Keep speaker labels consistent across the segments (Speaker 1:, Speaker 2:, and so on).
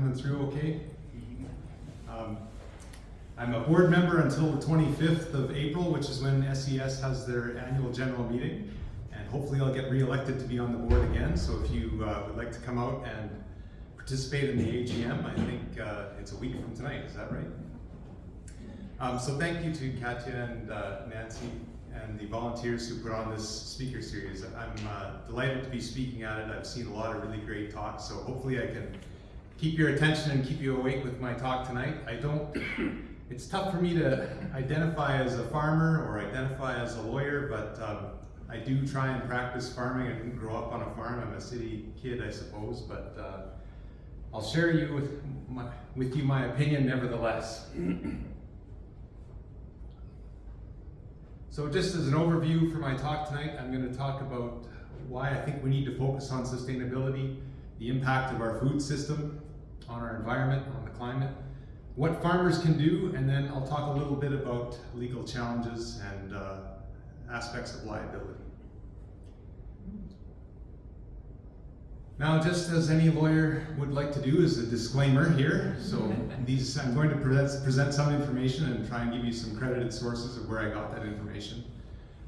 Speaker 1: coming through okay? Um, I'm a board member until the 25th of April, which is when SES has their annual general meeting. And hopefully I'll get re-elected to be on the board again. So if you uh, would like to come out and participate in the AGM, I think uh, it's a week from tonight, is that right? Um, so thank you to Katya and uh, Nancy and the volunteers who put on this speaker series. I'm uh, delighted to be speaking at it. I've seen a lot of really great talks, so hopefully I can keep your attention and keep you awake with my talk tonight. I don't, it's tough for me to identify as a farmer or identify as a lawyer, but um, I do try and practice farming. I didn't grow up on a farm. I'm a city kid, I suppose, but uh, I'll share you with, my, with you my opinion nevertheless. So just as an overview for my talk tonight, I'm going to talk about why I think we need to focus on sustainability, the impact of our food system on our environment, on the climate, what farmers can do, and then I'll talk a little bit about legal challenges and uh, aspects of liability. Now, just as any lawyer would like to do is a disclaimer here. So these, I'm going to present, present some information and try and give you some credited sources of where I got that information.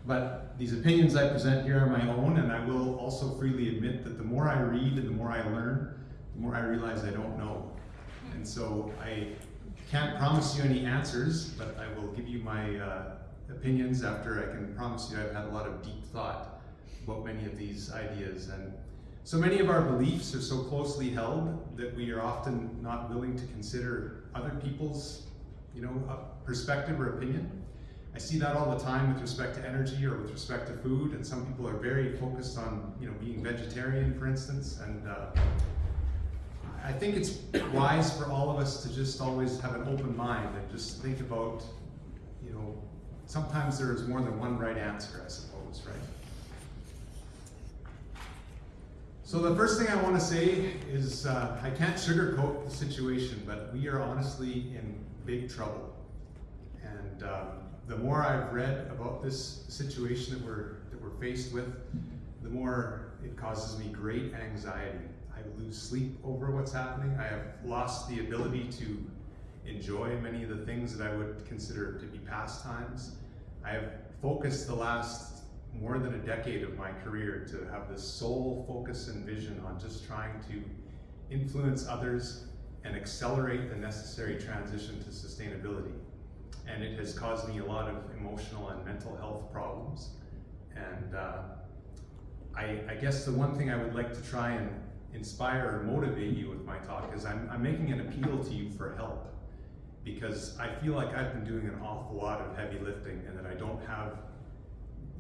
Speaker 1: But these opinions I present here are my own, and I will also freely admit that the more I read and the more I learn, the more I realize I don't know. And so I can't promise you any answers, but I will give you my uh, opinions after I can promise you I've had a lot of deep thought about many of these ideas. And so many of our beliefs are so closely held that we are often not willing to consider other people's you know, uh, perspective or opinion. I see that all the time with respect to energy or with respect to food, and some people are very focused on you know, being vegetarian, for instance, and uh, I think it's wise for all of us to just always have an open mind and just think about, you know, sometimes there is more than one right answer, I suppose, right? So the first thing I want to say is uh, I can't sugarcoat the situation, but we are honestly in big trouble. And um, the more I've read about this situation that we're, that we're faced with, the more it causes me great anxiety. I lose sleep over what's happening. I have lost the ability to enjoy many of the things that I would consider to be pastimes. I have focused the last more than a decade of my career to have this sole focus and vision on just trying to influence others and accelerate the necessary transition to sustainability. And it has caused me a lot of emotional and mental health problems. And uh, I, I, guess the one thing I would like to try and inspire or motivate you with my talk is I'm, I'm making an appeal to you for help because I feel like I've been doing an awful lot of heavy lifting and that I don't have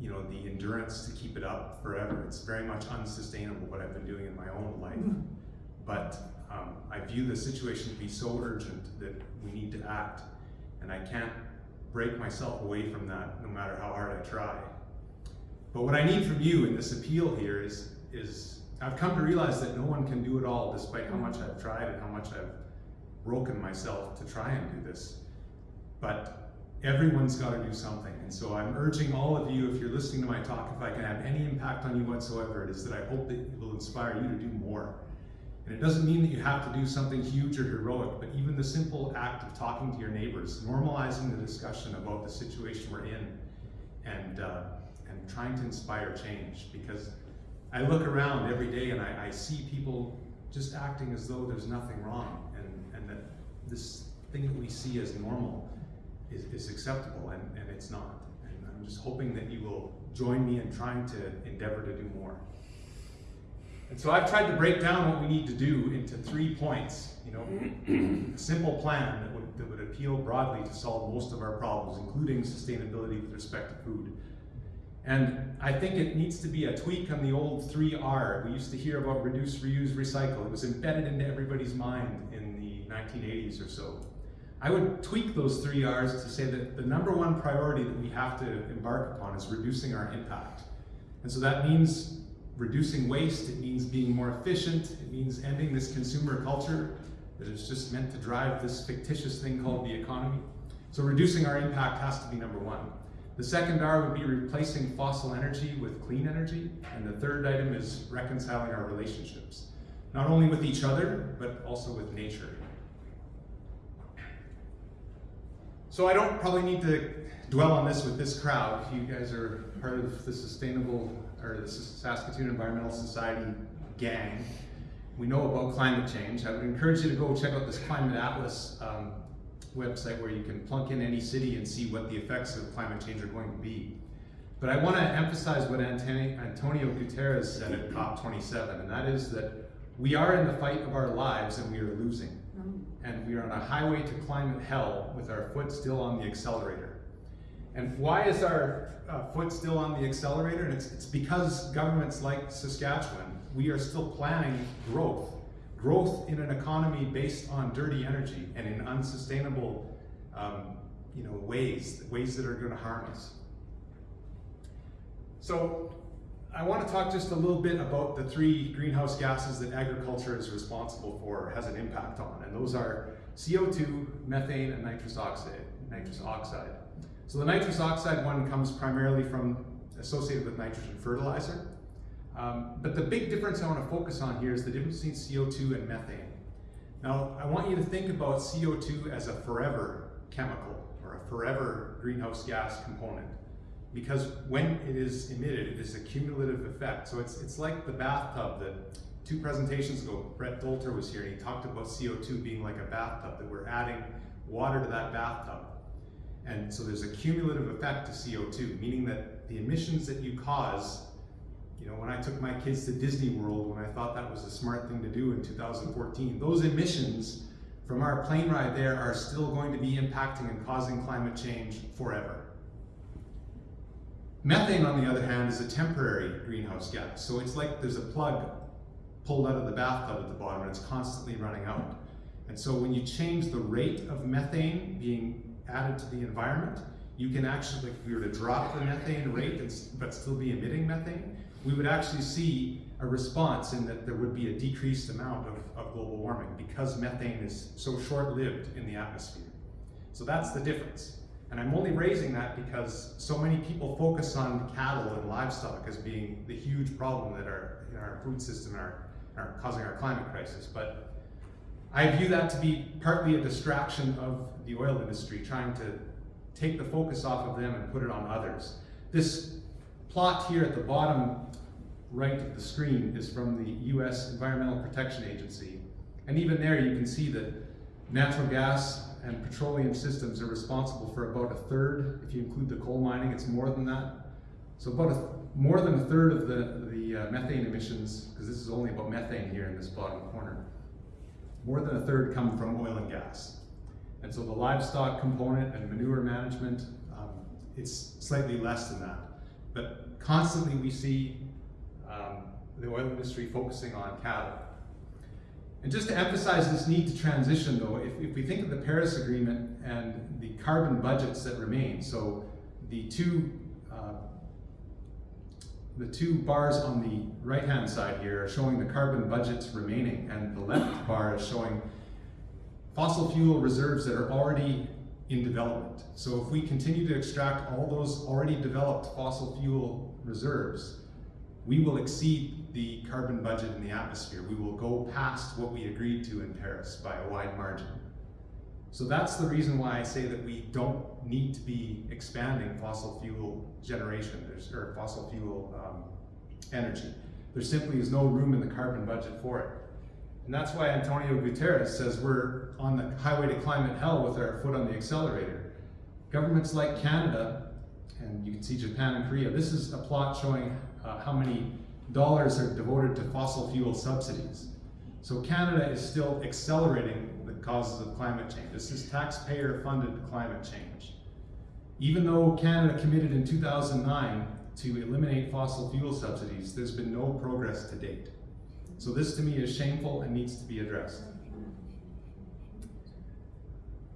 Speaker 1: you know, the endurance to keep it up forever. It's very much unsustainable what I've been doing in my own life. Mm. But um, I view the situation to be so urgent that we need to act. And I can't break myself away from that no matter how hard I try. But what I need from you in this appeal here is, is I've come to realize that no one can do it all despite how much I've tried and how much I've broken myself to try and do this. But everyone's got to do something. And so I'm urging all of you, if you're listening to my talk, if I can have any impact on you whatsoever, it is that I hope that it will inspire you to do more. And it doesn't mean that you have to do something huge or heroic, but even the simple act of talking to your neighbors, normalizing the discussion about the situation we're in, and, uh, and trying to inspire change. Because I look around every day and I, I see people just acting as though there's nothing wrong, and, and that this thing that we see as normal is, is acceptable, and, and it's not. And I'm just hoping that you will join me in trying to endeavor to do more. And so I've tried to break down what we need to do into three points, you know, a simple plan that would, that would appeal broadly to solve most of our problems, including sustainability with respect to food. And I think it needs to be a tweak on the old 3R. We used to hear about reduce, reuse, recycle. It was embedded into everybody's mind in the 1980s or so. I would tweak those three R's to say that the number one priority that we have to embark upon is reducing our impact. And so that means reducing waste, it means being more efficient, it means ending this consumer culture that is just meant to drive this fictitious thing called the economy. So reducing our impact has to be number one. The second R would be replacing fossil energy with clean energy. And the third item is reconciling our relationships. not only with each other, but also with nature. So I don't probably need to dwell on this with this crowd. You guys are part of the sustainable, or the Saskatoon Environmental Society gang. We know about climate change. I would encourage you to go check out this Climate Atlas um, website where you can plunk in any city and see what the effects of climate change are going to be. But I want to emphasize what Antonio Guterres said at COP27, and that is that we are in the fight of our lives and we are losing. Mm. And we are on a highway to climate hell with our foot still on the accelerator. And why is our uh, foot still on the accelerator? And it's, it's because governments like Saskatchewan, we are still planning growth. Growth in an economy based on dirty energy and in unsustainable um, you know, ways, ways that are going to harm us. So I want to talk just a little bit about the three greenhouse gases that agriculture is responsible for, has an impact on, and those are CO2, methane, and nitrous oxide. Nitrous oxide. So the nitrous oxide one comes primarily from associated with nitrogen fertilizer. Um, but the big difference I want to focus on here is the difference between CO2 and methane. Now, I want you to think about CO2 as a forever chemical or a forever greenhouse gas component because when it is emitted, it is a cumulative effect. So it's, it's like the bathtub that two presentations ago, Brett Dolter was here and he talked about CO2 being like a bathtub, that we're adding water to that bathtub. And so there's a cumulative effect to CO2, meaning that the emissions that you cause, you know, when I took my kids to Disney World, when I thought that was a smart thing to do in 2014, those emissions from our plane ride there are still going to be impacting and causing climate change forever. Methane, on the other hand, is a temporary greenhouse gas. So it's like there's a plug pulled out of the bathtub at the bottom and it's constantly running out. And so when you change the rate of methane being added to the environment, you can actually, if you were to drop the methane rate but still be emitting methane, we would actually see a response in that there would be a decreased amount of, of global warming because methane is so short-lived in the atmosphere. So that's the difference. And I'm only raising that because so many people focus on cattle and livestock as being the huge problem that are in our food system are, are causing our climate crisis. But I view that to be partly a distraction of the oil industry, trying to take the focus off of them and put it on others. This plot here at the bottom right of the screen is from the US Environmental Protection Agency. And even there you can see that natural gas and petroleum systems are responsible for about a third. If you include the coal mining, it's more than that. So about a, more than a third of the, the uh, methane emissions, because this is only about methane here in this bottom corner, more than a third come from oil and gas. And so the livestock component and manure management, um, it's slightly less than that. But constantly we see um, the oil industry focusing on cattle. And just to emphasize this need to transition though, if, if we think of the Paris Agreement and the carbon budgets that remain, so the two uh, the two bars on the right-hand side here are showing the carbon budgets remaining, and the left bar is showing fossil fuel reserves that are already in development. So if we continue to extract all those already developed fossil fuel reserves, we will exceed the carbon budget in the atmosphere. We will go past what we agreed to in Paris by a wide margin. So that's the reason why I say that we don't need to be expanding fossil fuel generation There's, or fossil fuel um, energy. There simply is no room in the carbon budget for it. And that's why Antonio Guterres says we're on the highway to climate hell with our foot on the accelerator. Governments like Canada, and you can see Japan and Korea, this is a plot showing uh, how many dollars are devoted to fossil fuel subsidies. So Canada is still accelerating the causes of climate change. This is taxpayer-funded climate change. Even though Canada committed in 2009 to eliminate fossil fuel subsidies, there's been no progress to date. So this to me is shameful and needs to be addressed.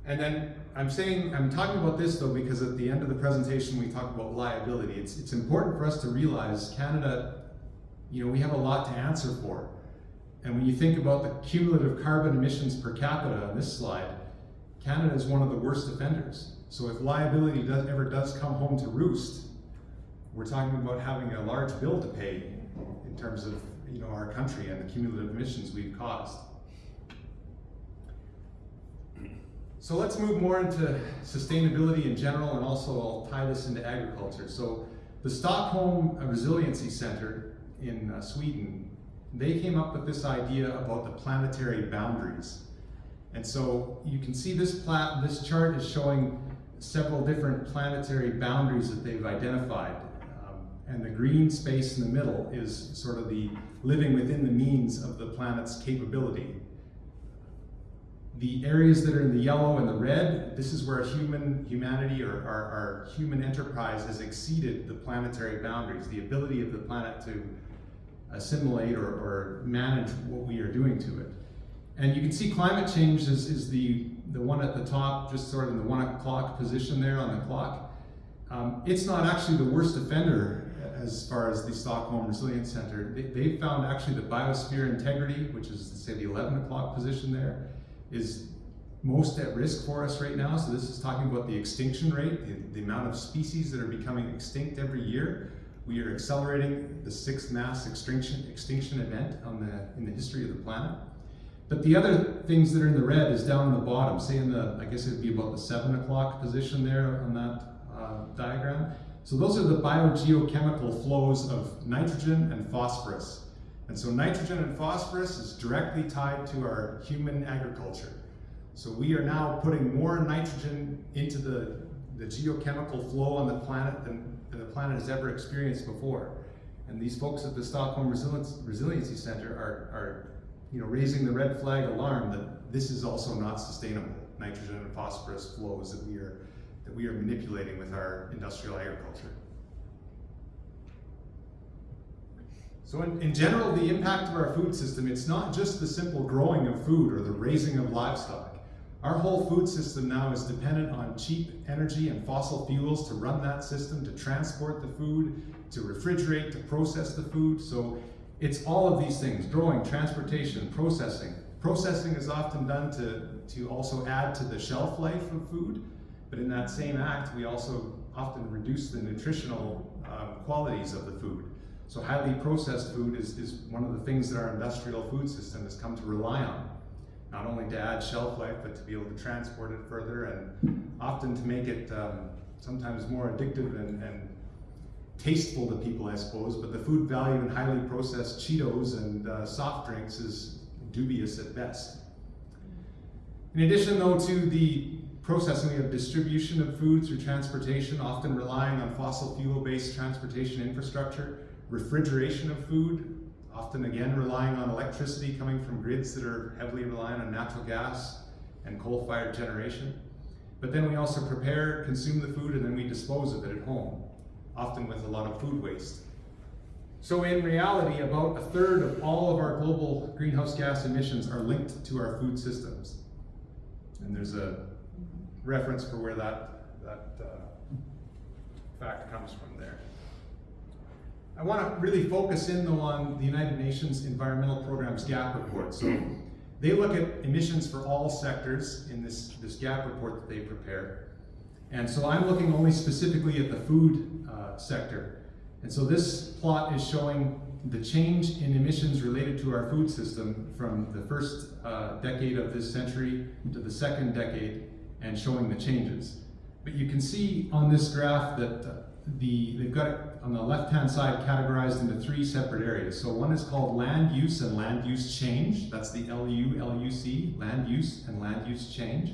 Speaker 1: And then I'm saying, I'm talking about this though because at the end of the presentation we talk about liability. It's, it's important for us to realize Canada, you know, we have a lot to answer for. And when you think about the cumulative carbon emissions per capita on this slide, Canada is one of the worst offenders. So if liability does, ever does come home to roost, we're talking about having a large bill to pay in terms of you know our country and the cumulative emissions we've caused. So let's move more into sustainability in general and also I'll tie this into agriculture. So the Stockholm Resiliency Center in uh, Sweden, they came up with this idea about the planetary boundaries. And so you can see this, plat this chart is showing several different planetary boundaries that they've identified. Um, and the green space in the middle is sort of the living within the means of the planet's capability. The areas that are in the yellow and the red, this is where human humanity or our, human enterprise has exceeded the planetary boundaries, the ability of the planet to assimilate or, or manage what we are doing to it. And you can see climate change is, is the, the one at the top, just sort of in the one o'clock position there on the clock. Um, it's not actually the worst offender as far as the Stockholm Resilience Center. They, they found actually the biosphere integrity, which is say the 11 o'clock position there, is most at risk for us right now. So this is talking about the extinction rate, the, the amount of species that are becoming extinct every year. We are accelerating the sixth mass extinction, extinction event on the, in the history of the planet. But the other things that are in the red is down in the bottom, say in the, I guess it'd be about the seven o'clock position there on that uh, diagram. So those are the biogeochemical flows of nitrogen and phosphorus. And so nitrogen and phosphorus is directly tied to our human agriculture. So we are now putting more nitrogen into the, the geochemical flow on the planet than, than the planet has ever experienced before. And these folks at the Stockholm Resilience, Resiliency Center are, are you know, raising the red flag alarm that this is also not sustainable, nitrogen and phosphorus flows that we are, we are manipulating with our industrial agriculture. So in, in general, the impact of our food system, it's not just the simple growing of food or the raising of livestock. Our whole food system now is dependent on cheap energy and fossil fuels to run that system, to transport the food, to refrigerate, to process the food. So it's all of these things, growing, transportation, processing. Processing is often done to, to also add to the shelf life of food, but in that same act, we also often reduce the nutritional um, qualities of the food. So highly processed food is, is one of the things that our industrial food system has come to rely on. Not only to add shelf life, but to be able to transport it further and often to make it um, sometimes more addictive and, and, tasteful to people, I suppose. But the food value in highly processed Cheetos and uh, soft drinks is dubious at best. In addition, though, to the processing, we have distribution of food through transportation, often relying on fossil fuel-based transportation infrastructure refrigeration of food, often again relying on electricity coming from grids that are heavily reliant on natural gas and coal-fired generation. But then we also prepare, consume the food, and then we dispose of it at home, often with a lot of food waste. So in reality, about a third of all of our global greenhouse gas emissions are linked to our food systems. And there's a reference for where that, that uh, fact comes from there. I want to really focus in though on the United Nations Environmental Programme's GAP report. So they look at emissions for all sectors in this, this GAP report that they prepare. And so I'm looking only specifically at the food uh, sector. And so this plot is showing the change in emissions related to our food system from the first uh, decade of this century to the second decade and showing the changes. But you can see on this graph that uh, the, they've got it on the left-hand side categorized into three separate areas. So one is called land use and land use change. That's the LU, land use and land use change.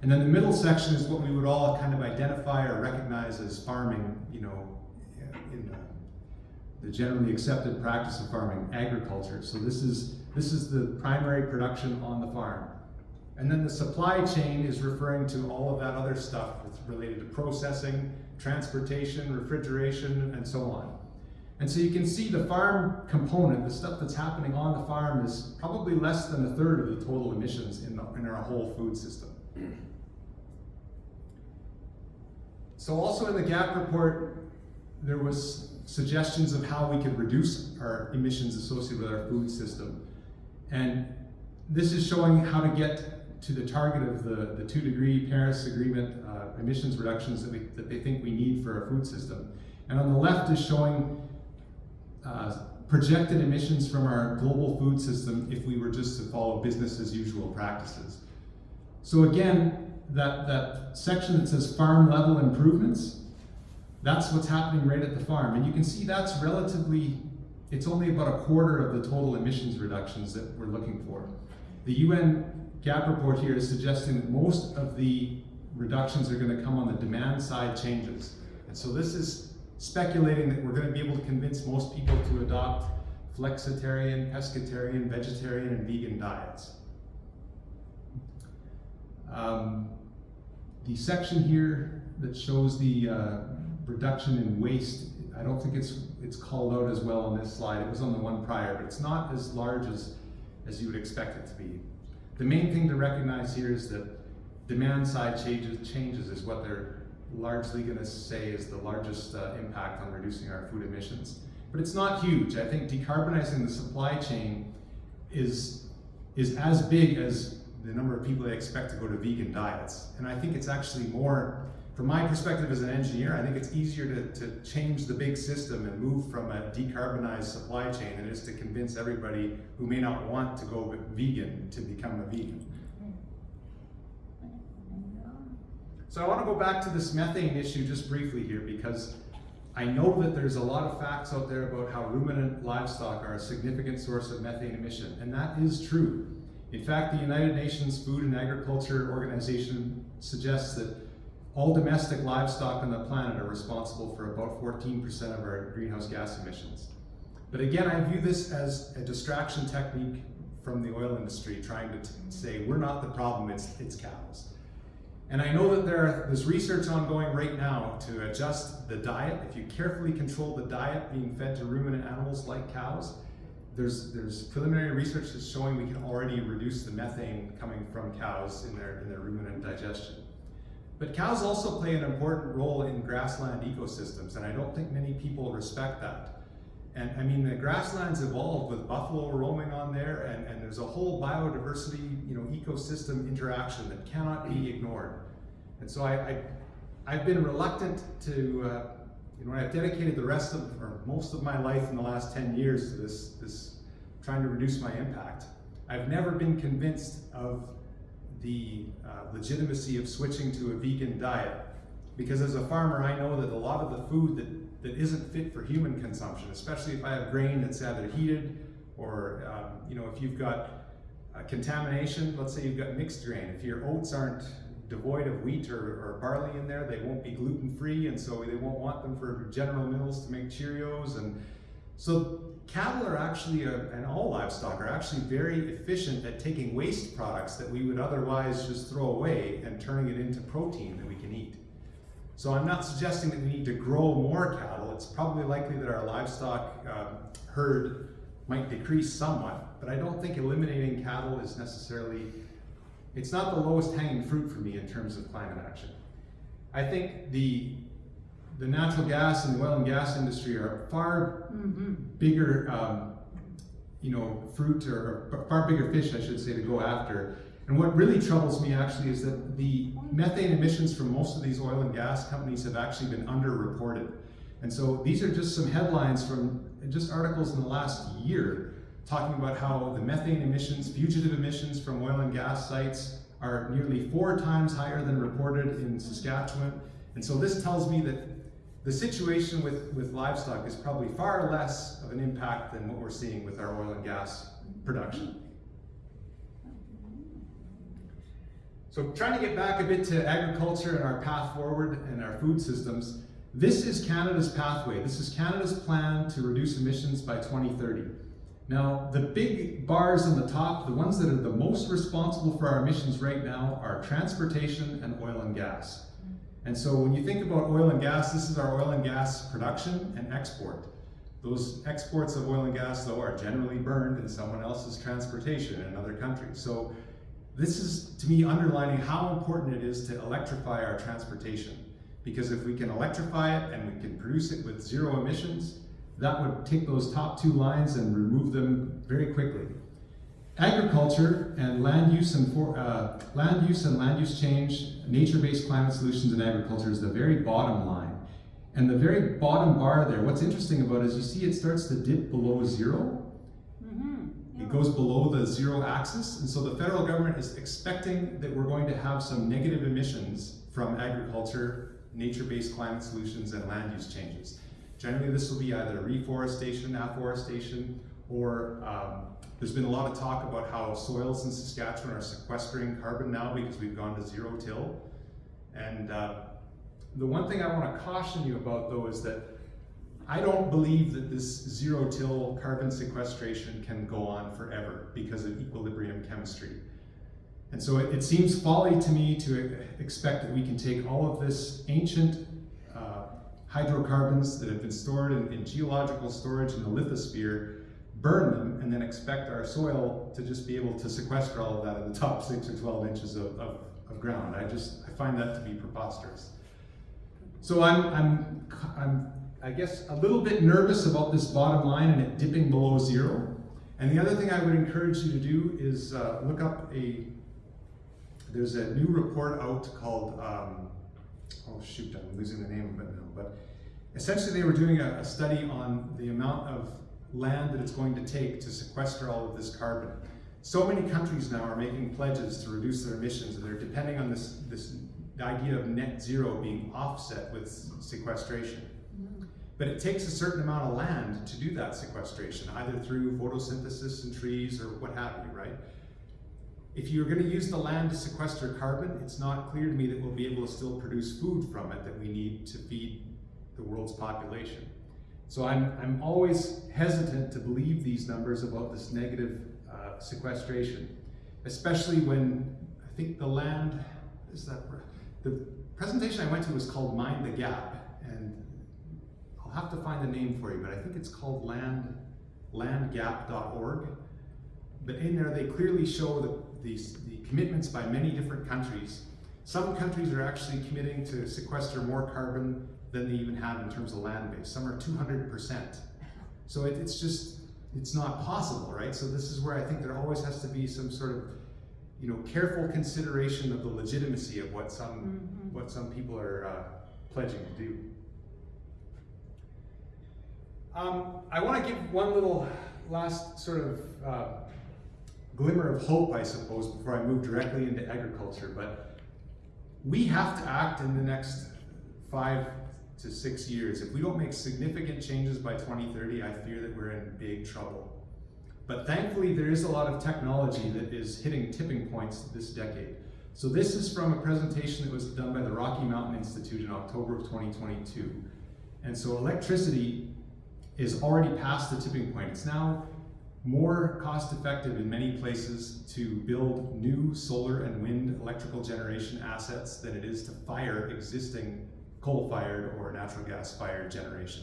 Speaker 1: And then the middle section is what we would all kind of identify or recognize as farming, you know, in the, the generally accepted practice of farming, agriculture. So this is, this is the primary production on the farm. And then the supply chain is referring to all of that other stuff that's related to processing, transportation, refrigeration, and so on. And so you can see the farm component, the stuff that's happening on the farm is probably less than a third of the total emissions in, the, in our whole food system. So also in the GAP report, there was suggestions of how we could reduce our emissions associated with our food system. And this is showing how to get to the target of the, the two degree Paris Agreement uh, emissions reductions that, we, that they think we need for our food system. And on the left is showing uh, projected emissions from our global food system if we were just to follow business as usual practices. So again, that, that section that says farm level improvements, that's what's happening right at the farm. And you can see that's relatively, it's only about a quarter of the total emissions reductions that we're looking for. The UN GAP report here is suggesting that most of the reductions are going to come on the demand side changes. And so this is speculating that we're going to be able to convince most people to adopt flexitarian, pescatarian, vegetarian, and vegan diets. Um, the section here that shows the uh, reduction in waste, I don't think it's it's called out as well on this slide. It was on the one prior, but it's not as large as, as you would expect it to be. The main thing to recognize here is that demand side changes, changes is what they're largely going to say is the largest uh, impact on reducing our food emissions. But it's not huge. I think decarbonizing the supply chain is, is as big as the number of people that expect to go to vegan diets. And I think it's actually more, from my perspective as an engineer, I think it's easier to, to change the big system and move from a decarbonized supply chain than it is to convince everybody who may not want to go vegan to become a vegan. So I want to go back to this methane issue just briefly here because I know that there's a lot of facts out there about how ruminant livestock are a significant source of methane emission, and that is true. In fact, the United Nations Food and Agriculture Organization suggests that all domestic livestock on the planet are responsible for about 14% of our greenhouse gas emissions. But again, I view this as a distraction technique from the oil industry trying to say, we're not the problem, it's, it's cows. And I know that there there's research ongoing right now to adjust the diet. If you carefully control the diet being fed to ruminant animals like cows, there's, there's preliminary research that's showing we can already reduce the methane coming from cows in their, in their ruminant digestion. But cows also play an important role in grassland ecosystems, and I don't think many people respect that. And I mean, the grasslands evolved with buffalo roaming on there, and, and there's a whole biodiversity, you know, ecosystem interaction that cannot be ignored. And so I, I, have been reluctant to, uh, you know, I've dedicated the rest of, or most of my life in the last 10 years to this, this trying to reduce my impact. I've never been convinced of the uh, legitimacy of switching to a vegan diet because as a farmer, I know that a lot of the food that, that isn't fit for human consumption, especially if I have grain that's either heated or, um, you know, if you've got uh, contamination, let's say you've got mixed grain, if your oats aren't devoid of wheat or, or barley in there. They won't be gluten-free, and so they won't want them for General Mills to make Cheerios. And so cattle are actually, a, and all livestock are actually very efficient at taking waste products that we would otherwise just throw away and turning it into protein that we can eat. So I'm not suggesting that we need to grow more cattle. It's probably likely that our livestock um, herd might decrease somewhat, but I don't think eliminating cattle is necessarily it's not the lowest hanging fruit for me in terms of climate action. I think the the natural gas and oil and gas industry are far mm -hmm. bigger, um, you know, fruit or, or far bigger fish, I should say, to go after. And what really troubles me actually is that the methane emissions from most of these oil and gas companies have actually been underreported. And so these are just some headlines from just articles in the last year talking about how the methane emissions, fugitive emissions from oil and gas sites are nearly four times higher than reported in Saskatchewan. And so this tells me that the situation with, with livestock is probably far less of an impact than what we're seeing with our oil and gas production. So trying to get back a bit to agriculture and our path forward and our food systems, this is Canada's pathway. This is Canada's plan to reduce emissions by 2030. Now, the big bars on the top, the ones that are the most responsible for our emissions right now are transportation and oil and gas. And so when you think about oil and gas, this is our oil and gas production and export. Those exports of oil and gas, though, are generally burned in someone else's transportation in another country. So this is, to me, underlining how important it is to electrify our transportation. Because if we can electrify it and we can produce it with zero emissions, that would take those top two lines and remove them very quickly. Agriculture and land use and for, uh, land use and land use change, nature-based climate solutions in agriculture is the very bottom line. And the very bottom bar there, what's interesting about it is you see it starts to dip below zero.
Speaker 2: Mm-hmm.
Speaker 1: It goes below the zero axis. And so the federal government is expecting that we're going to have some negative emissions from agriculture, nature-based climate solutions, and land use changes. Generally, this will be either reforestation, afforestation, or um, there's been a lot of talk about how soils in Saskatchewan are sequestering carbon now because we've gone to zero till. And uh, the one thing I want to caution you about though is that I don't believe that this zero till carbon sequestration can go on forever because of equilibrium chemistry. And so it, it seems folly to me to expect that we can take all of this ancient uh, hydrocarbons that have been stored in, in geological storage in the lithosphere burn them, and then expect our soil to just be able to sequester all of that in the top six or 12 inches of, of, of ground. I just, I find that to be preposterous. So I'm, I'm, I'm, I guess, a little bit nervous about this bottom line and it dipping below zero. And the other thing I would encourage you to do is uh, look up a, there's a new report out called, um, oh shoot, I'm losing the name of it now, but essentially they were doing a, a study on the amount of land that it's going to take to sequester all of this carbon. So many countries now are making pledges to reduce their emissions and they're depending on this, this idea of net zero being offset with sequestration. Mm-hmm. But it takes a certain amount of land to do that sequestration, either through photosynthesis and trees or what have you, right? If you're going to use the land to sequester carbon, it's not clear to me that we'll be able to still produce food from it that we need to feed the world's population. So I'm, I'm always hesitant to believe these numbers about this negative uh, sequestration, especially when I think the land, is that, the presentation I went to was called Mind the Gap, and I'll have to find the name for you, but I think it's called land, landgap.org. But in there, they clearly show the, these, the commitments by many different countries. Some countries are actually committing to sequester more carbon than they even have in terms of land base. Some are 200%. So it, it's just, it's not possible, right? So this is where I think there always has to be some sort of, you know, careful consideration of the legitimacy of what some, mm -hmm. what some people are uh, pledging to do. Um, I want to give one little last sort of uh, glimmer of hope, I suppose, before I move directly into agriculture. But we have to act in the next five to six years. If we don't make significant changes by 2030, I fear that we're in big trouble. But thankfully, there is a lot of technology that is hitting tipping points this decade. So this is from a presentation that was done by the Rocky Mountain Institute in October of 2022. And so electricity is already past the tipping point. It's now more cost effective in many places to build new solar and wind electrical generation assets than it is to fire existing coal-fired or natural gas-fired generation.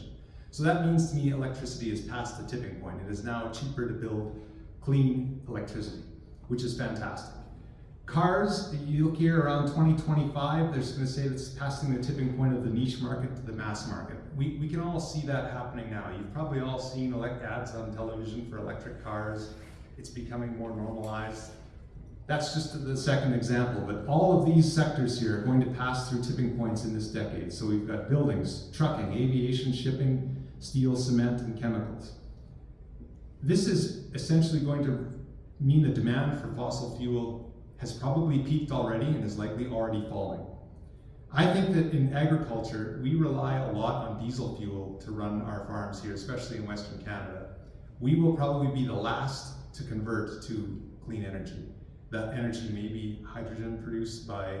Speaker 1: So that means to me electricity is past the tipping point. It is now cheaper to build clean electricity, which is fantastic. Cars, you look here around 2025, they're going to say it's passing the tipping point of the niche market to the mass market. We, we can all see that happening now. You've probably all seen elect ads on television for electric cars. It's becoming more normalized. That's just the second example, but all of these sectors here are going to pass through tipping points in this decade. So we've got buildings, trucking, aviation, shipping, steel, cement, and chemicals. This is essentially going to mean the demand for fossil fuel has probably peaked already and is likely already falling. I think that in agriculture, we rely a lot on diesel fuel to run our farms here, especially in Western Canada. We will probably be the last to convert to clean energy. That energy may be hydrogen produced by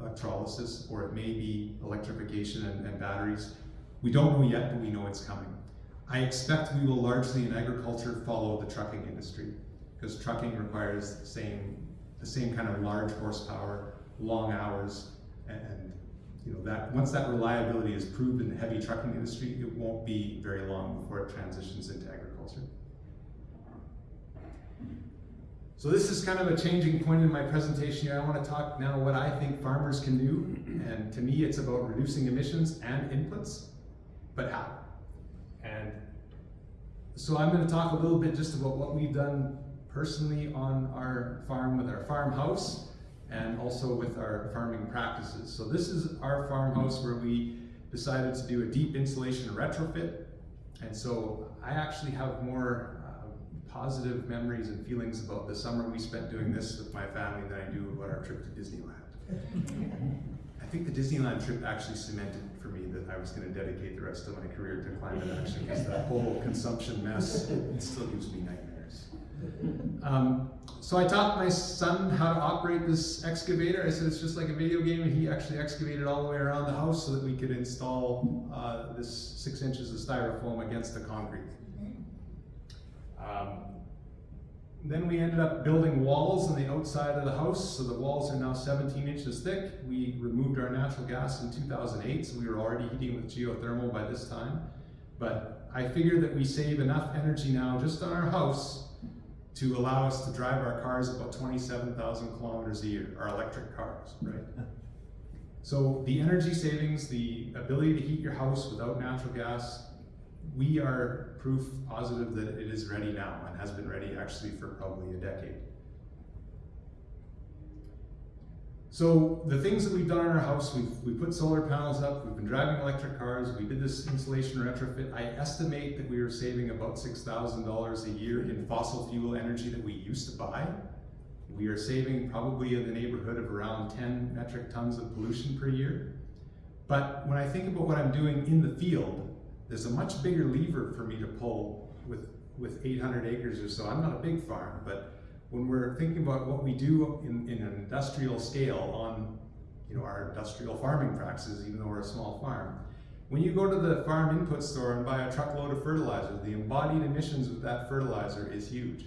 Speaker 1: electrolysis, or it may be electrification and, and batteries. We don't know yet, but we know it's coming. I expect we will largely in agriculture follow the trucking industry, because trucking requires the same the same kind of large horsepower, long hours, and, you know that once that reliability is proved in the heavy trucking industry, it won't be very long before it transitions into agriculture. So this is kind of a changing point in my presentation here. I want to talk now what I think farmers can do. And to me, it's about reducing emissions and inputs, but how? And so I'm going to talk a little bit just about what we've done personally on our farm with our farmhouse and also with our farming practices. So this is our farmhouse where we decided to do a deep insulation retrofit. And so I actually have more positive memories and feelings about the summer we spent doing this with my family than I do about our trip to Disneyland. I think the Disneyland trip actually cemented for me that I was going to dedicate the rest of my career to climate action because that whole consumption mess it still gives me nightmares. Um, so I taught my son how to operate this excavator. I said it's just like a video game, and he actually excavated all the way around the house so that we could install uh, this six inches of styrofoam against the concrete. Um, then we ended up building walls on the outside of the house, so the walls are now 17 inches thick. We removed our natural gas in 2008, so we were already heating with geothermal by this time. But I figure that we save enough energy now just on our house to allow us to drive our cars about 27,000 kilometers a year, our electric cars, right? So the energy savings, the ability to heat your house without natural gas, we are proof positive that it is ready now and has been ready actually for probably a decade. So the things that we've done in our house, we've we put solar panels up, we've been driving electric cars, we did this insulation retrofit. I estimate that we are saving about $6,000 a year in fossil fuel energy that we used to buy. We are saving probably in the neighborhood of around 10 metric tons of pollution per year. But when I think about what I'm doing in the field, there's a much bigger lever for me to pull with, with 800 acres or so. I'm not a big farm, but when we're thinking about what we do in, in an industrial scale on you know, our industrial farming practices, even though we're a small farm, when you go to the farm input store and buy a truckload of fertilizer, the embodied emissions of that fertilizer is huge.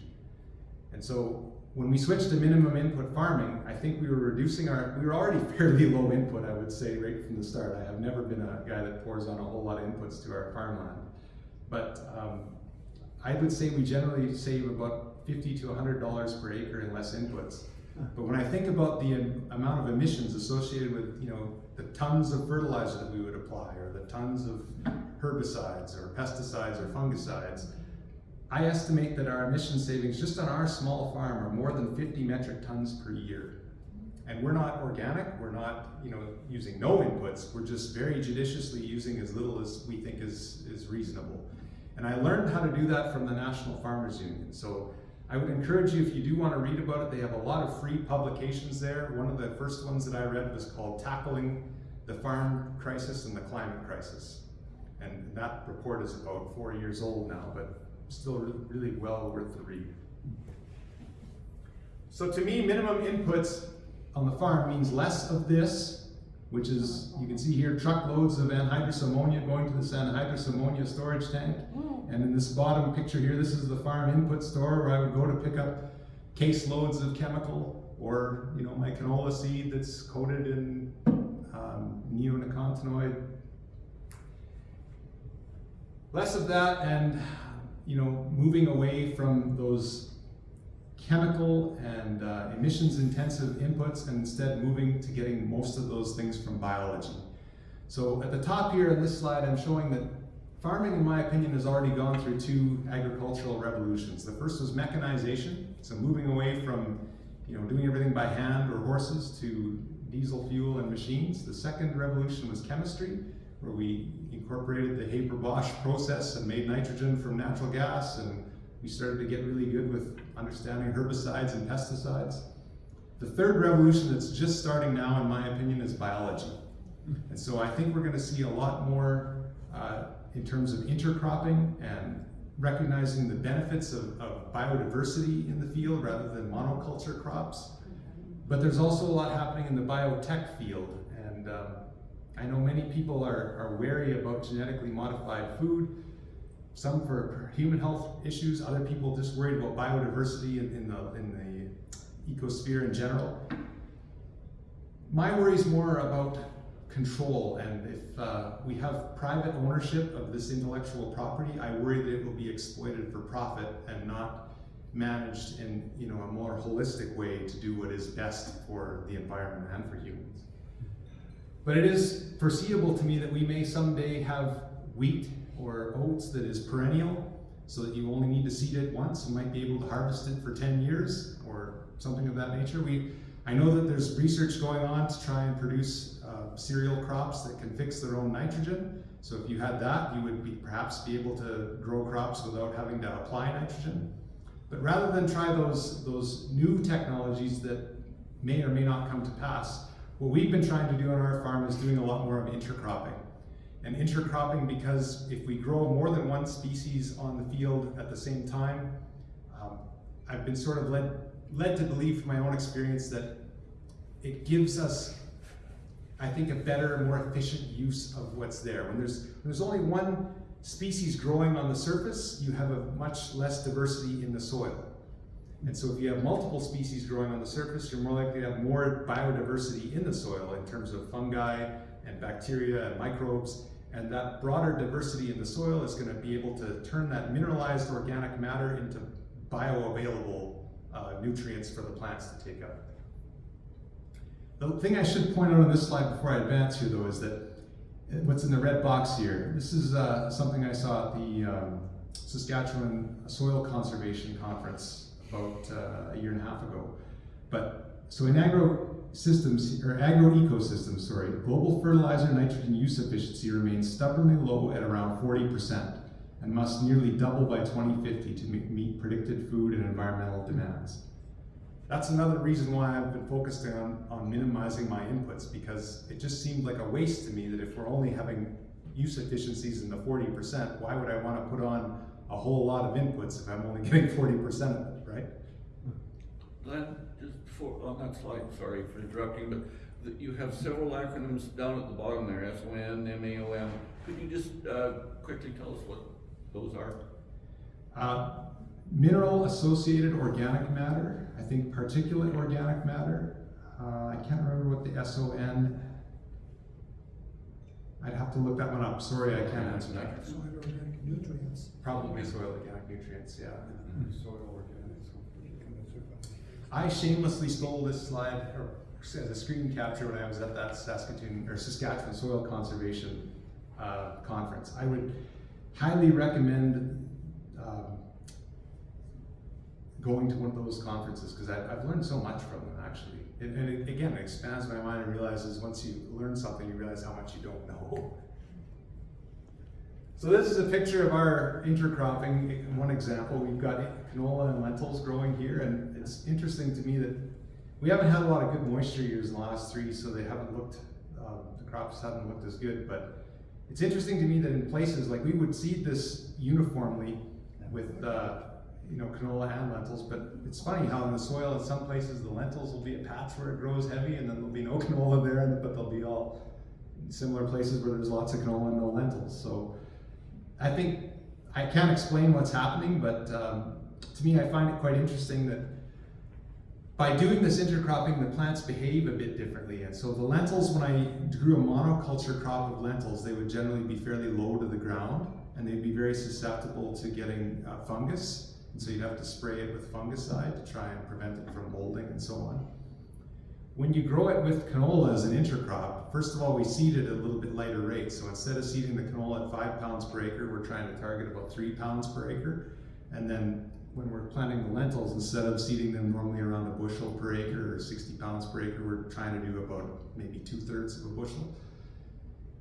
Speaker 1: And so when we switched to minimum input farming, I think we were reducing our, we were already fairly low input, I would say, right from the start. I have never been a guy that pours on a whole lot of inputs to our farmland. But um, I would say we generally save about 50 to $100 per acre in less inputs. But when I think about the amount of emissions associated with, you know, the tons of fertilizer that we would apply, or the tons of herbicides, or pesticides, or fungicides, I estimate that our emission savings just on our small farm are more than 50 metric tons per year. And we're not organic, we're not you know, using no inputs, we're just very judiciously using as little as we think is, is reasonable. And I learned how to do that from the National Farmers Union. So I would encourage you, if you do want to read about it, they have a lot of free publications there. One of the first ones that I read was called Tackling the Farm Crisis and the Climate Crisis. And that report is about four years old now, but still really well worth the read. So to me, minimum inputs on the farm means less of this, which is, you can see here, truckloads of anhydrous ammonia going to this anhydrous ammonia storage tank. And in this bottom picture here, this is the farm input store where I would go to pick up case loads of chemical or, you know, my canola seed that's coated in um, neonicotinoid. Less of that and you know, moving away from those chemical and uh, emissions intensive inputs and instead moving to getting most of those things from biology. So at the top here in this slide, I'm showing that farming, in my opinion, has already gone through two agricultural revolutions. The first was mechanization, so moving away from you know, doing everything by hand or horses to diesel fuel and machines. The second revolution was chemistry, where we incorporated the Haber-Bosch process and made nitrogen from natural gas, and we started to get really good with understanding herbicides and pesticides. The third revolution that's just starting now, in my opinion, is biology. And so I think we're going to see a lot more uh, in terms of intercropping and recognizing the benefits of, of, biodiversity in the field rather than monoculture crops. But there's also a lot happening in the biotech field. I know many people are, are wary about genetically modified food, some for human health issues, other people just worried about biodiversity in, in, the, in the ecosphere in general. My worry is more about control, and if uh, we have private ownership of this intellectual property, I worry that it will be exploited for profit and not managed in you know, a more holistic way to do what is best for the environment and for humans. But it is foreseeable to me that we may someday have wheat or oats that is perennial, so that you only need to seed it once and might be able to harvest it for 10 years or something of that nature. We, I know that there's research going on to try and produce uh, cereal crops that can fix their own nitrogen. So if you had that, you would be, perhaps be able to grow crops without having to apply nitrogen. But rather than try those, those new technologies that may or may not come to pass, what we've been trying to do on our farm is doing a lot more of intercropping. And intercropping because if we grow more than one species on the field at the same time, um, I've been sort of led, led to believe from my own experience that it gives us, I think, a better, more efficient use of what's there. When there's, when there's only one species growing on the surface, you have a much less diversity in the soil. And so if you have multiple species growing on the surface, you're more likely to have more biodiversity in the soil in terms of fungi and bacteria and microbes. And that broader diversity in the soil is going to be able to turn that mineralized organic matter into bioavailable uh, nutrients for the plants to take up. The thing I should point out on this slide before I advance here though is that uh, what's in the red box here, this is uh, something I saw at the um, Saskatchewan Soil Conservation Conference about uh, a year and a half ago. But so in agro systems or agro ecosystems, sorry, global fertilizer nitrogen use efficiency remains stubbornly low at around 40% and must nearly double by 2050 to meet, predicted food and environmental demands. That's another reason why I've been focused on, on minimizing my inputs because it just seemed like a waste to me that if we're only having use efficiencies in the 40%, why would I want to put on a whole lot of inputs if I'm only getting 40% of it, right?
Speaker 2: Glenn, just before, on that slide, sorry for interrupting, but the- you have several acronyms down at the bottom there, SON, MAOM. Could you just uh, quickly tell us what those are?
Speaker 1: Uh, mineral associated organic matter, I think particulate organic matter. Uh, I can't remember what the SON. I'd have to look that one up. Sorry, I can't answer that.
Speaker 3: Soil organic nutrients.
Speaker 1: Probably soil organic nutrients, yeah.
Speaker 3: Soil organic, so we
Speaker 1: I shamelessly stole this slide or as a screen capture when I was at that Saskatoon or Saskatchewan Soil Conservation uh, Conference. I would highly recommend um, going to one of those conferences because I've, I've learned so much from them actually. And, and it, again, it expands my mind and realizes once you learn something, you realize how much you don't know. So this is a picture of our intercropping. One example, we've got canola and lentils growing here, and it's interesting to me that we haven't had a lot of good moisture years in the last three, so they haven't looked, um, the crops haven't looked as good. But it's interesting to me that in places like we would seed this uniformly with, uh, you know, canola and lentils, but it's funny how in the soil in some places the lentils will be a patch where it grows heavy, and then there'll be no canola there, but they'll be all similar places where there's lots of canola and no lentils. So I think I can't explain what's happening, but um, to me, I find it quite interesting that by doing this intercropping, the plants behave a bit differently. And so the lentils, when I grew a monoculture crop of lentils, they would generally be fairly low to the ground and they'd be very susceptible to getting uh, fungus. So you'd have to spray it with fungicide to try and prevent it from molding and so on. When you grow it with canola as an intercrop, first of all, we seed it at a little bit lighter rate. So instead of seeding the canola at five pounds per acre, we're trying to target about three pounds per acre. And then when we're planting the lentils, instead of seeding them normally around a bushel per acre or 60 pounds per acre, we're trying to do about maybe two thirds of a bushel.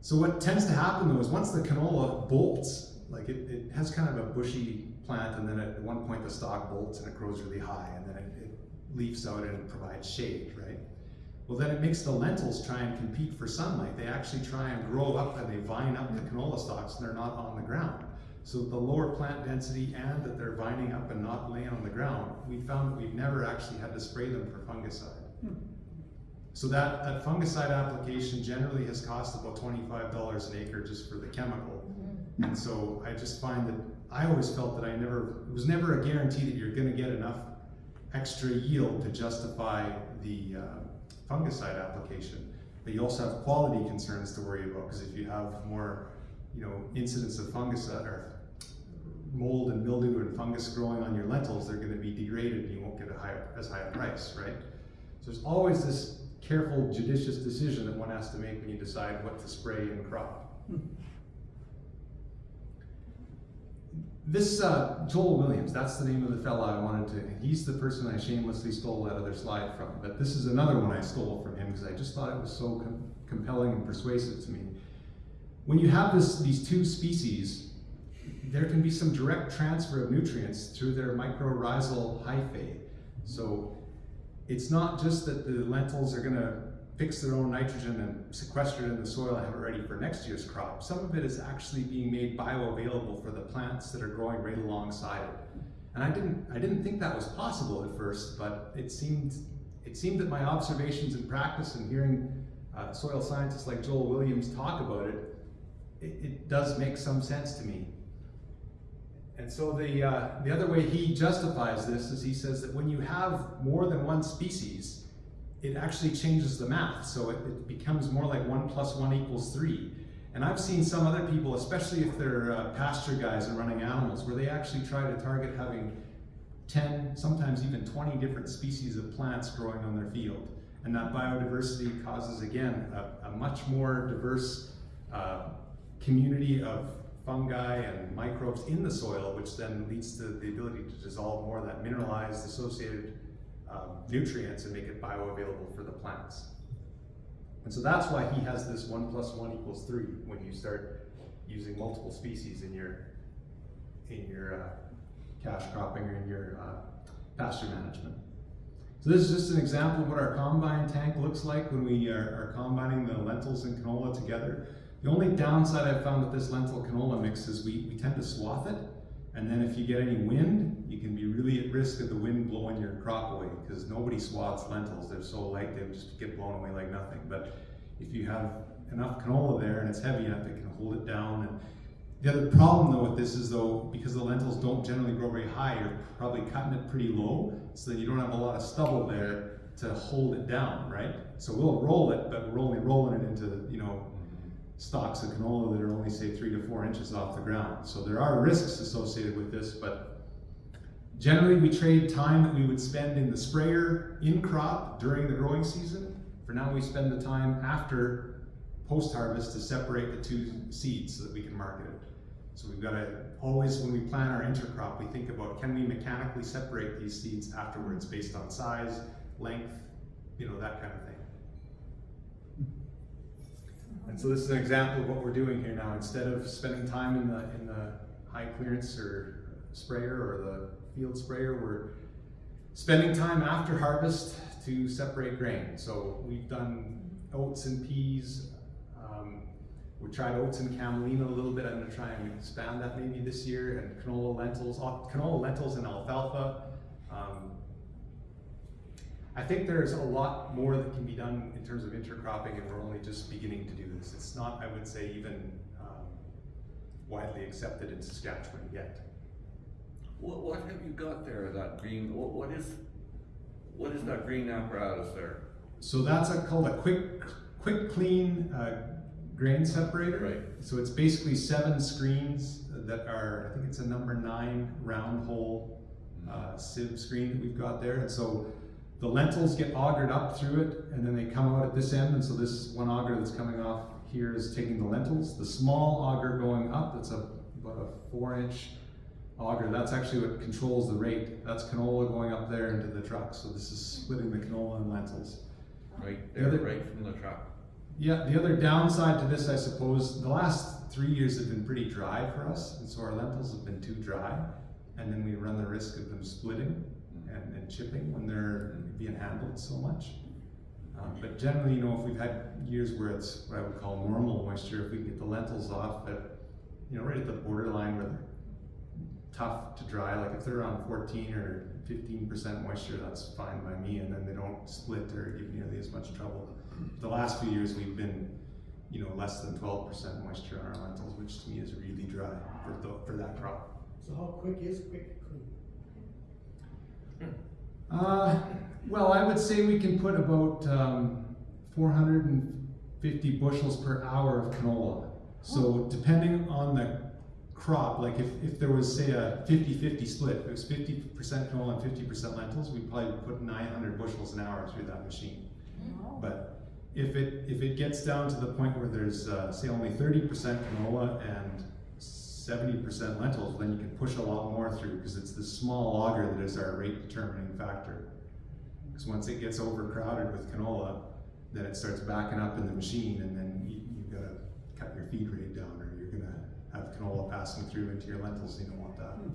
Speaker 1: So what tends to happen though is once the canola bolts, like it, it has kind of a bushy plant and then at one point the stalk bolts and it grows really high and then it, it leaves out and provides shade, right? Well, then it makes the lentils try and compete for sunlight. They actually try and grow up and they vine up the canola stalks and they're not on the ground. So the lower plant density and that they're vining up and not laying on the ground, we found that we've never actually had to spray them for fungicide. Hmm. So that, that fungicide application generally has cost about $25 an acre just for the chemical. Mm-hmm. And so I just find that I always felt that I never, it was never a guarantee that you're gonna get enough extra yield to justify the uh, fungicide application. But you also have quality concerns to worry about because if you have more, you know, incidents of fungicide or mold and mildew and fungus growing on your lentils, they're going to be degraded and you won't get a higher, as high a price, right? So there's always this careful, judicious decision that one has to make when you decide what to spray in a crop. This uh, Joel Williams, that's the name of the fella I wanted to. He's the person I shamelessly stole that other slide from. But this is another one I stole from him because I just thought it was so com- compelling and persuasive to me. When you have this, these two species, there can be some direct transfer of nutrients through their mycorrhizal hyphae. So it's not just that the lentils are going to fix their own nitrogen and sequester it in the soil and have it ready for next year's crop. Some of it is actually being made bioavailable for the plants that are growing right alongside it. And I didn't, I didn't think that was possible at first, but it seemed, it seemed that my observations in practice and hearing uh, soil scientists like Joel Williams talk about it, it, it does make some sense to me. And so the, uh, the other way he justifies this is he says that when you have more than one species, it actually changes the math. So it, it becomes more like one plus one equals three. And I've seen some other people, especially if they're uh, pasture guys and running animals, where they actually try to target having 10, sometimes even 20 different species of plants growing on their field. And that biodiversity causes, again, a, a much more diverse uh, community of fungi and microbes in the soil, which then leads to the ability to dissolve more of that mineralized associated um, nutrients and make it bioavailable for the plants. And so that's why he has this one plus one equals three when you start using multiple species in your in your uh, cash cropping or in your uh, pasture management. So this is just an example of what our combine tank looks like when we are, are combining the lentils and canola together. The only downside I've found with this lentil canola mix is we, we tend to swath it. And then if you get any wind, you can be really at risk of the wind blowing your crop away because nobody swats lentils. They're so light, they just get blown away like nothing. But if you have enough canola there and it's heavy enough, it can hold it down. And the other problem though with this is though, because the lentils don't generally grow very high, you're probably cutting it pretty low, so that you don't have a lot of stubble there to hold it down, right? So we'll roll it, but we're only rolling it into, you know, stalks of canola that are only say three to four inches off the ground. So there are risks associated with this, but generally we trade time that we would spend in the sprayer in crop during the growing season. For now we spend the time after post-harvest to separate the two seeds so that we can market it. So we've got to always, when we plan our intercrop, we think about can we mechanically separate these seeds afterwards based on size, length, you know, that kind of thing. And so this is an example of what we're doing here now. Instead of spending time in the in the high clearance or sprayer or the field sprayer, we're spending time after harvest to separate grain. So we've done oats and peas. Um, we tried oats and camelina a little bit. I'm to try and expand that maybe this year. And canola lentils, canola lentils and alfalfa. Um, I think there's a lot more that can be done in terms of intercropping, and we're only just beginning to do this. It's not, I would say, even um, widely accepted in Saskatchewan yet.
Speaker 2: What, what have you got there, that green, what, what is, what is that green apparatus there?
Speaker 1: So that's a, called a quick, quick clean uh, grain separator.
Speaker 2: Right.
Speaker 1: So it's basically seven screens that are, I think it's a number nine round hole uh, sieve screen that we've got there. And so the lentils get augered up through it and then they come out at this end. And so this one auger that's coming off here is taking the lentils. The small auger going up, that's a, about a four inch auger, that's actually what controls the rate. That's canola going up there into the truck. So this is splitting the canola and lentils.
Speaker 2: Right
Speaker 1: The other-
Speaker 2: right from the truck.
Speaker 1: Yeah, the other downside to this, I suppose, the last three years have been pretty dry for us, and so our lentils have been too dry, and then we run the risk of them splitting and, and chipping when they're being handled so much. Um, but generally, you know, if we've had years where it's what I would call normal moisture, if we can get the lentils off at, you know, right at the borderline where they're tough to dry, like if they're around 14 or 15% moisture, that's fine by me, and then they don't split or give nearly as much trouble. The last few years we've been, you know, less than 12% moisture on our lentils, which to me is really dry for, the, for that crop.
Speaker 3: So how quick is quick?
Speaker 1: Uh, well, I would say we can put about um, 450 bushels per hour of canola. So depending on the crop, like if, if there was say a 50-50 split, if it was 50% canola and 50% lentils, we'd probably put 900 bushels an hour through that machine. But if it if it gets down to the point where there's uh, say only 30% canola and seventy percent lentils, then you can push a lot more through, because it's the small auger that is our rate determining factor. Because once it gets overcrowded with canola, then it starts backing up in the machine, and then you, you've gotta cut your feed rate down, or you're gonna have canola passing through into your lentils, you don't want that. Hmm.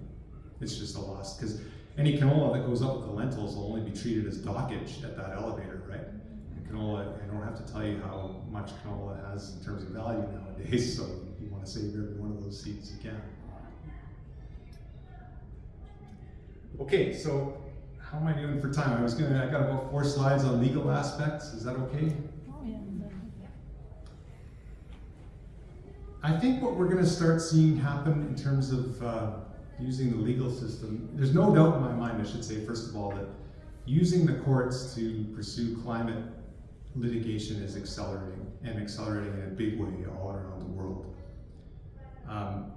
Speaker 1: It's just a loss, because any canola that goes up with the lentils will only be treated as dockage at that elevator, right? Mm-hmm. And canola, I don't have to tell you how much canola has in terms of value nowadays, so save every one of those seeds you can. Okay, so how am I doing for time? I was gonna, I got about four slides on legal aspects, is that okay?
Speaker 4: Oh, yeah.
Speaker 1: I think what we're gonna start seeing happen in terms of uh, using the legal system, there's no doubt in my mind, I should say, first of all, that using the courts to pursue climate litigation is accelerating and accelerating in a big way all around. Um,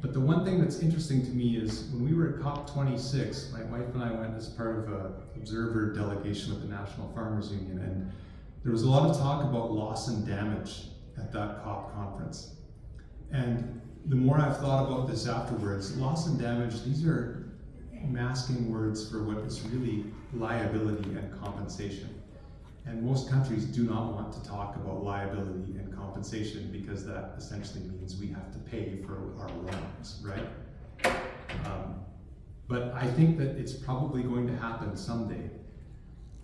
Speaker 1: but the one thing that's interesting to me is when we were at COP26, my wife and I went as part of an observer delegation with the National Farmers Union, and there was a lot of talk about loss and damage at that COP conference. And the more I've thought about this afterwards, loss and damage, these are masking words for what is really liability and compensation. And most countries do not want to talk about liability and compensation because that essentially means we have to pay for our wrongs, right? Um, but I think that it's probably going to happen someday.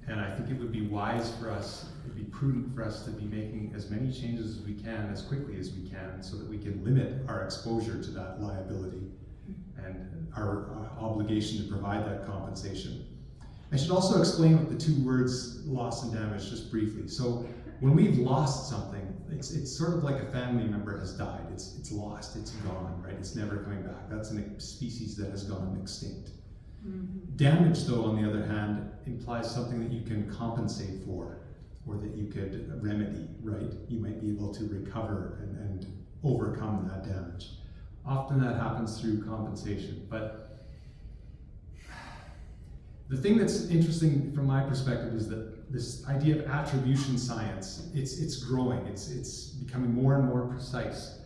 Speaker 1: And I think it would be wise for us, it'd be prudent for us to be making as many changes as we can, as quickly as we can, so that we can limit our exposure to that liability and our obligation to provide that compensation. I should also explain what the two words loss and damage just briefly. So when we've lost something, it's, it's sort of like a family member has died. It's, it's lost, it's gone, right? It's never coming back. That's a species that has gone extinct. Mm-hmm. Damage, though, on the other hand, implies something that you can compensate for or that you could remedy, right? You might be able to recover and, and overcome that damage. Often that happens through compensation, but the thing that's interesting from my perspective is that this idea of attribution science, it's, it's growing, it's, it's becoming more and more precise.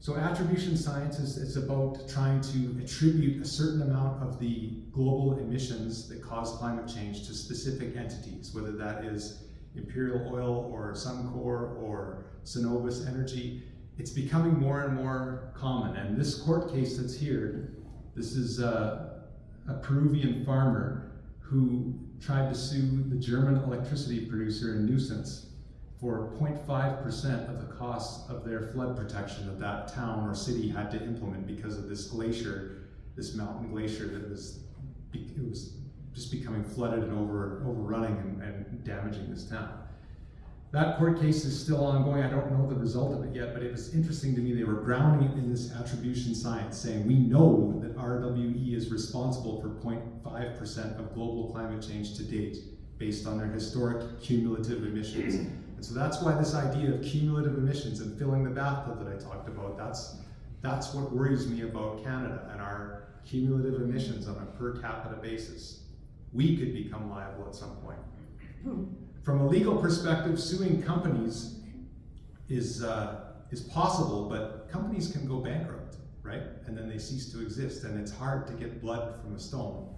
Speaker 1: So attribution science is, is about trying to attribute a certain amount of the global emissions that cause climate change to specific entities, whether that is Imperial Oil or Suncor or Cenovus Energy. It's becoming more and more common. And this court case that's here, this is a, a Peruvian farmer who tried to sue the German electricity producer in nuisance for 0.5% of the cost of their flood protection that that town or city had to implement because of this glacier, this mountain glacier that was, it was just becoming flooded and over, overrunning and, and damaging this town. That court case is still ongoing. I don't know the result of it yet, but it was interesting to me. They were grounding it in this attribution science, saying we know that RWE is responsible for 0.5% of global climate change to date, based on their historic cumulative emissions. And so that's why this idea of cumulative emissions and filling the bathtub that I talked about, that's, that's what worries me about Canada and our cumulative emissions on a per capita basis. We could become liable at some point. From a legal perspective, suing companies is, uh, is possible, but companies can go bankrupt, right? And then they cease to exist, and it's hard to get blood from a stone.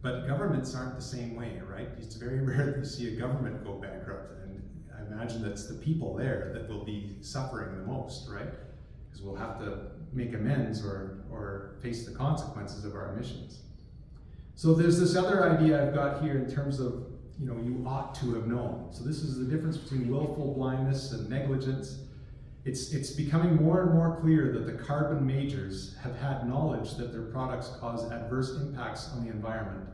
Speaker 1: But governments aren't the same way, right? It's very rare that you see a government go bankrupt, and I imagine that's the people there that will be suffering the most, right? Because we'll have to make amends or, or face the consequences of our emissions. So there's this other idea I've got here in terms of you know, you ought to have known. So this is the difference between willful blindness and negligence. It's, it's becoming more and more clear that the carbon majors have had knowledge that their products cause adverse impacts on the environment.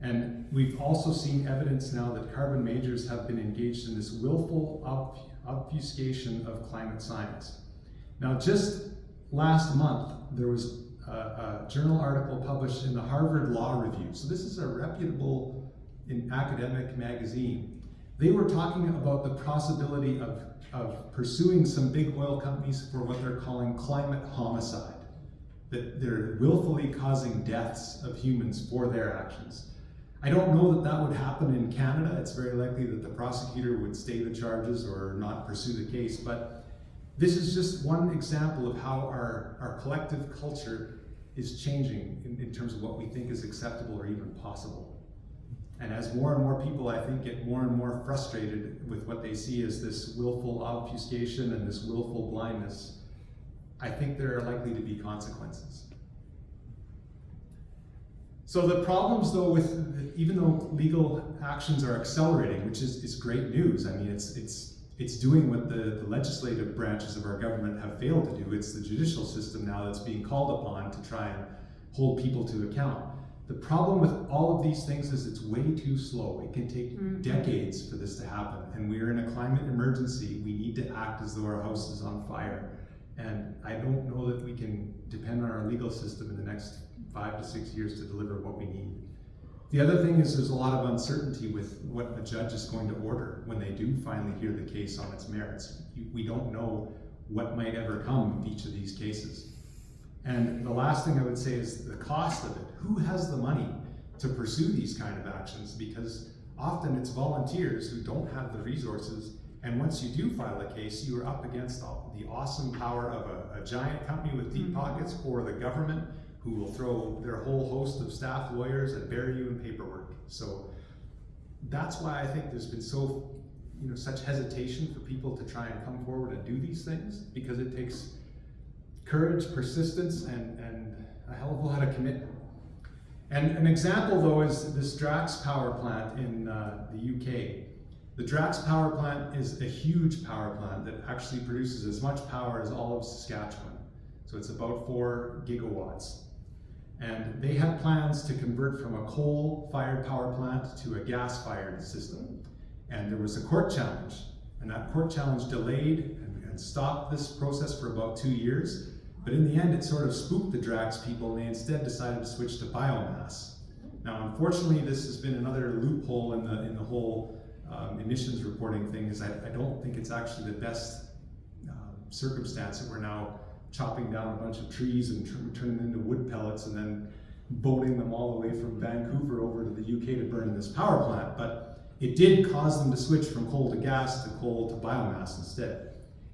Speaker 1: And we've also seen evidence now that carbon majors have been engaged in this willful obfuscation of climate science. Now, just last month, there was a, a journal article published in the Harvard Law Review. So this is a reputable in academic magazine, they were talking about the possibility of, of pursuing some big oil companies for what they're calling climate homicide, that they're willfully causing deaths of humans for their actions. I don't know that that would happen in Canada. It's very likely that the prosecutor would stay the charges or not pursue the case, but this is just one example of how our, our collective culture is changing in, in terms of what we think is acceptable or even possible. And as more and more people, I think, get more and more frustrated with what they see as this willful obfuscation and this willful blindness, I think there are likely to be consequences. So the problems though with, even though legal actions are accelerating, which is, is great news, I mean, it's, it's, it's doing what the, the legislative branches of our government have failed to do. It's the judicial system now that's being called upon to try and hold people to account. The problem with all of these things is it's way too slow. It can take
Speaker 4: Mhm.
Speaker 1: decades for this to happen. And we are in a climate emergency. We need to act as though our house is on fire. And I don't know that we can depend on our legal system in the next five to six years to deliver what we need. The other thing is there's a lot of uncertainty with what a judge is going to order when they do finally hear the case on its merits. We don't know what might ever come of each of these cases. And the last thing I would say is the cost of it. Who has the money to pursue these kind of actions? Because often it's volunteers who don't have the resources. And once you do file a case, you are up against all- the awesome power of a, a giant company with deep
Speaker 4: Mhm.
Speaker 1: pockets or the government who will throw their whole host of staff lawyers and bury you in paperwork. So that's why I think there's been so, you know, such hesitation for people to try and come forward and do these things because it takes courage, persistence, and, and a hell of a lot of commitment. And an example, though, is this Drax power plant in uh, the UK. The Drax power plant is a huge power plant that actually produces as much power as all of Saskatchewan. So it's about four gigawatts. And they had plans to convert from a coal-fired power plant to a gas-fired system. And there was a court challenge, and that court challenge delayed and, and stopped this process for about two years. But in the end, it sort of spooked the Drax people, and they instead decided to switch to biomass. Now, unfortunately, this has been another loophole in the in the whole um, emissions reporting thing. Is I, I don't think it's actually the best um, circumstance that we're now chopping down a bunch of trees and tr- turning them into wood pellets and then boating them all the way from Vancouver over to the UK to burn in this power plant. But it did cause them to switch from coal to gas to coal to biomass instead.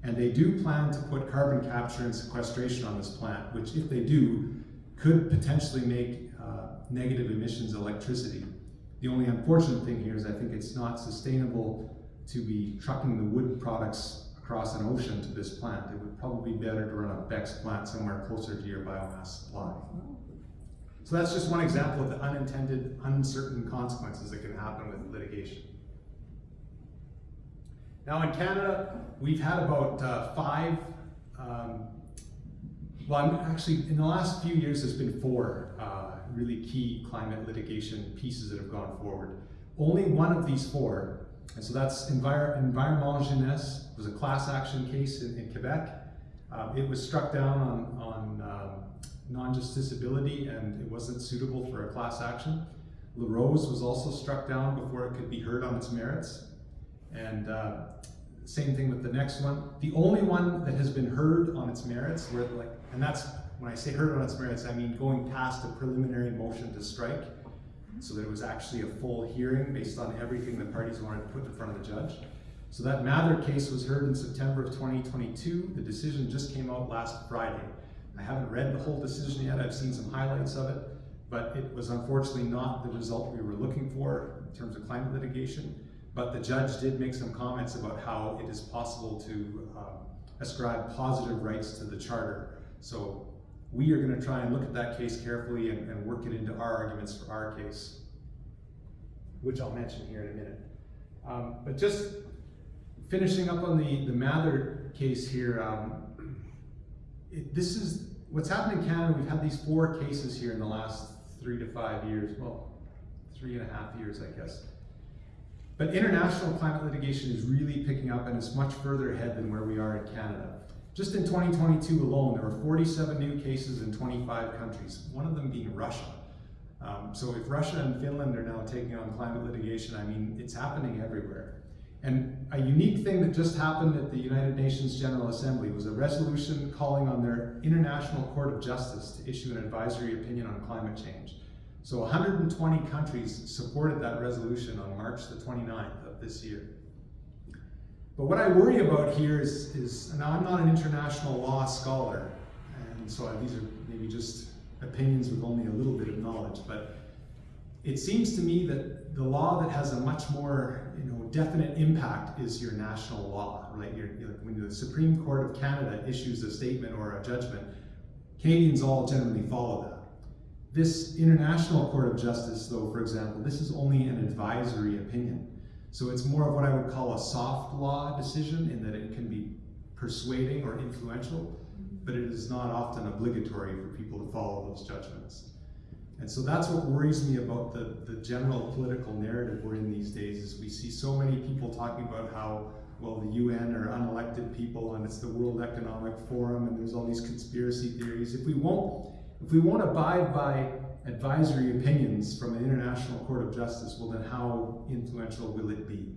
Speaker 1: And they do plan to put carbon capture and sequestration on this plant, which if they do, could potentially make uh, negative emissions electricity. The only unfortunate thing here is I think it's not sustainable to be trucking the wood products across an ocean to this plant. It would probably be better to run a BECCS plant somewhere closer to your biomass supply. So that's just one example of the unintended, uncertain consequences that can happen with litigation. Now in Canada, we've had about uh, five, um, well, I'm actually, in the last few years, there's been four uh, really key climate litigation pieces that have gone forward. Only one of these four, and so that's Envir Environnement Jeunesse, was a class action case in, in Quebec. Uh, it was struck down on, on um, non-justiciability and it wasn't suitable for a class action. La Rose was also struck down before it could be heard on its merits. And uh, same thing with the next one. The only one that has been heard on its merits, where like, and that's when I say heard on its merits, I mean going past a preliminary motion to strike, so that it was actually a full hearing based on everything the parties wanted to put in front of the judge. So that Mathur case was heard in September of 2022. The decision just came out last Friday. I haven't read the whole decision yet. I've seen some highlights of it, but it was unfortunately not the result we were looking for in terms of climate litigation. But the judge did make some comments about how it is possible to um, ascribe positive rights to the charter. So we are going to try and look at that case carefully and, and work it into our arguments for our case, which I'll mention here in a minute. Um, but just finishing up on the, the Mathur case here, um, it, this is what's happened in Canada. We've had these four cases here in the last three to five years. Well, three and a half years, I guess. But international climate litigation is really picking up and it's much further ahead than where we are in Canada. Just in 2022 alone, there were 47 new cases in 25 countries, one of them being Russia. Um, so if Russia and Finland are now taking on climate litigation, I mean, it's happening everywhere. And a unique thing that just happened at the United Nations General Assembly was a resolution calling on their International Court of Justice to issue an advisory opinion on climate change. So 120 countries supported that resolution on March the 29th of this year. But what I worry about here is, is now I'm not an international law scholar, and so these are maybe just opinions with only a little bit of knowledge, but it seems to me that the law that has a much more you know definite impact is your national law, right? When the Supreme Court of Canada issues a statement or a judgment, Canadians all generally follow that. This International Court of Justice, though, for example, this is only an advisory opinion. So it's more of what I would call a soft law decision in that it can be persuading or influential, mm-hmm. but it is not often obligatory for people to follow those judgments. And so that's what worries me about the, the general political narrative we're in these days is we see so many people talking about how, well, the UN are unelected people and it's the World Economic Forum and there's all these conspiracy theories. If we won't, if we won't abide by advisory opinions from an international court of justice, well then how influential will it be?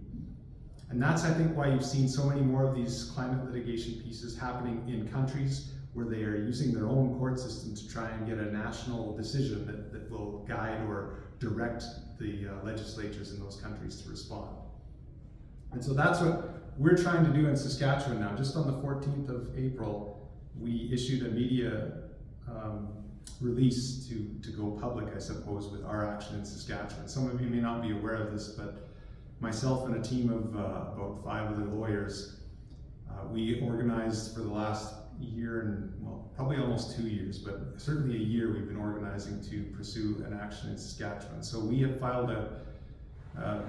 Speaker 1: And that's, I think, why you've seen so many more of these climate litigation pieces happening in countries where they are using their own court system to try and get a national decision that, that will guide or direct the uh, legislatures in those countries to respond. And so that's what we're trying to do in Saskatchewan now. Just on the 14th of April, we issued a media um, release to, to go public, I suppose, with our action in Saskatchewan. Some of you may not be aware of this, but myself and a team of uh, about five other lawyers, uh, we organized for the last year and, well, probably almost two years, but certainly a year we've been organizing to pursue an action in Saskatchewan. So we have filed a uh,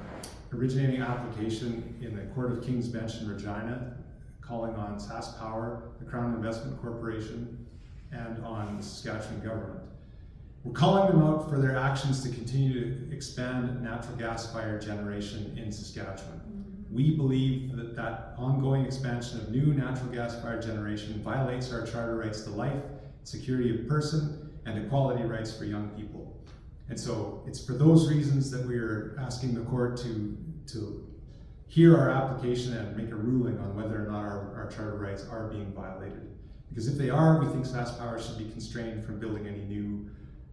Speaker 1: originating application in the Court of King's Bench in Regina, calling on SaskPower, the Crown Investment Corporation, and on the Saskatchewan government. We're calling them out for their actions to continue to expand natural gas fired generation in Saskatchewan. Mm-hmm. We believe that that ongoing expansion of new natural gas fired generation violates our charter rights to life, security of person, and equality rights for young people. And so it's for those reasons that we are asking the court to, to hear our application and make a ruling on whether or not our, our charter rights are being violated. Because if they are, we think SaskPower should be constrained from building any new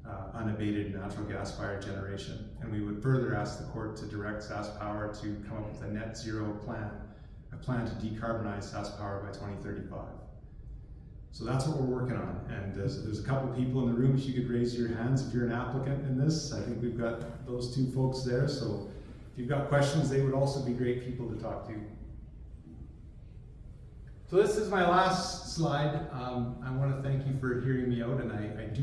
Speaker 1: uh, unabated natural gas fired generation. And we would further ask the court to direct SaskPower to come up with a net zero plan, a plan to decarbonize SaskPower by 2035. So that's what we're working on. And there's, there's a couple people in the room, if you could raise your hands if you're an applicant in this. I think we've got those two folks there. So if you've got questions, they would also be great people to talk to. So this is my last slide. Um, I want to thank you for hearing me out, and I, I do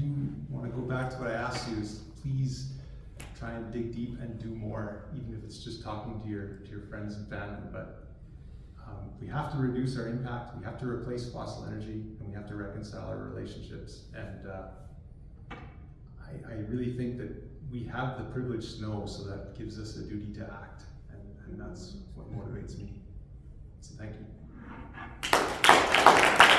Speaker 1: want to go back to what I asked you: is please try and dig deep and do more, even if it's just talking to your to your friends and family. But um, we have to reduce our impact. We have to replace fossil energy, and we have to reconcile our relationships. And uh, I, I really think that we have the privilege to know, so that gives us a duty to act, and, and that's what motivates me. So thank you. あっ!